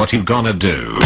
What you gonna do?